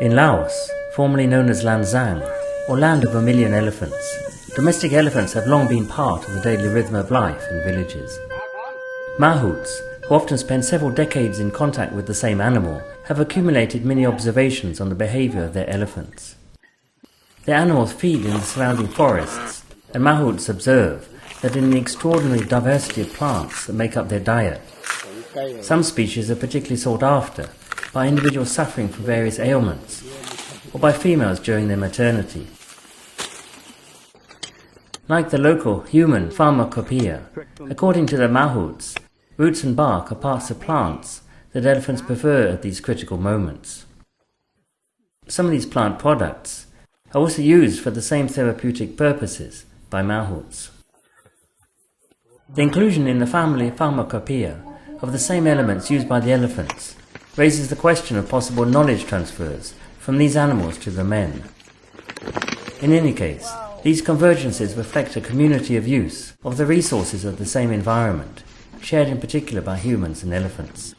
In Laos, formerly known as Lan Xang, or Land of a Million Elephants, domestic elephants have long been part of the daily rhythm of life in villages. Mahouts, who often spend several decades in contact with the same animal, have accumulated many observations on the behavior of their elephants. The animals feed in the surrounding forests, and Mahouts observe that in the extraordinary diversity of plants that make up their diet, some species are particularly sought after by individuals suffering from various ailments, or by females during their maternity. Like the local human pharmacopoeia, according to the Mahouts, roots and bark are parts of plants that elephants prefer at these critical moments. Some of these plant products are also used for the same therapeutic purposes by Mahouts. The inclusion in the family pharmacopoeia of the same elements used by the elephants raises the question of possible knowledge transfers from these animals to the men. In any case, these convergences reflect a community of use of the resources of the same environment, shared in particular by humans and elephants.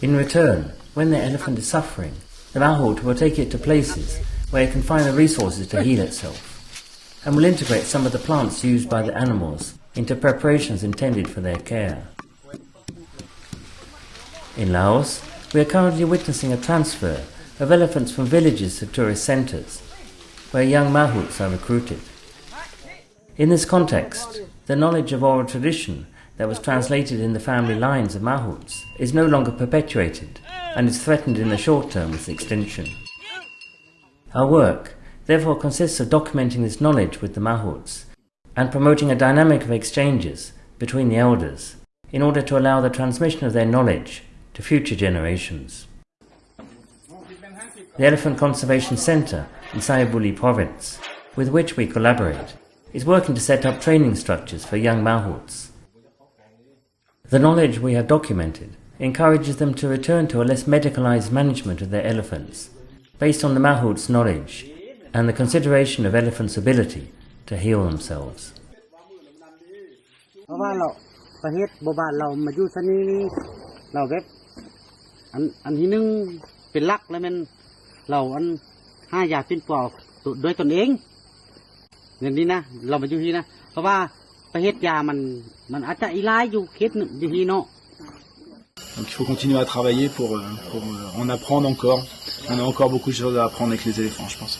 In return, when the elephant is suffering, the mahout will take it to places where it can find the resources to heal itself, and will integrate some of the plants used by the animals into preparations intended for their care. In Laos, we are currently witnessing a transfer of elephants from villages to tourist centres, where young mahouts are recruited. In this context, the knowledge of oral tradition that was translated in the family lines of mahouts is no longer perpetuated and is threatened in the short term with extinction. Our work therefore consists of documenting this knowledge with the mahouts and promoting a dynamic of exchanges between the elders in order to allow the transmission of their knowledge to future generations. The Elephant Conservation Centre in Sayabuli province, with which we collaborate, is working to set up training structures for young mahouts. The knowledge we have documented encourages them to return to a less medicalized management of their elephants, based on the mahouts' knowledge and the consideration of elephants' ability to heal themselves. อันอันที่หนึ่งเป็นลักแล้วมันเราอันห้ายาปิ้นปอกด้วยตนเองเงินนี้นะเรามาอยู่ที่นะเพราะว่าประเทศยามันมันอาจจะอีไลอยู่เคสหนึ่งอยู่ที่เนาะ Donc il faut continuer à travailler pour, pour en apprendre encore. On a encore beaucoup de choses à apprendre avec les éléphants, je pense.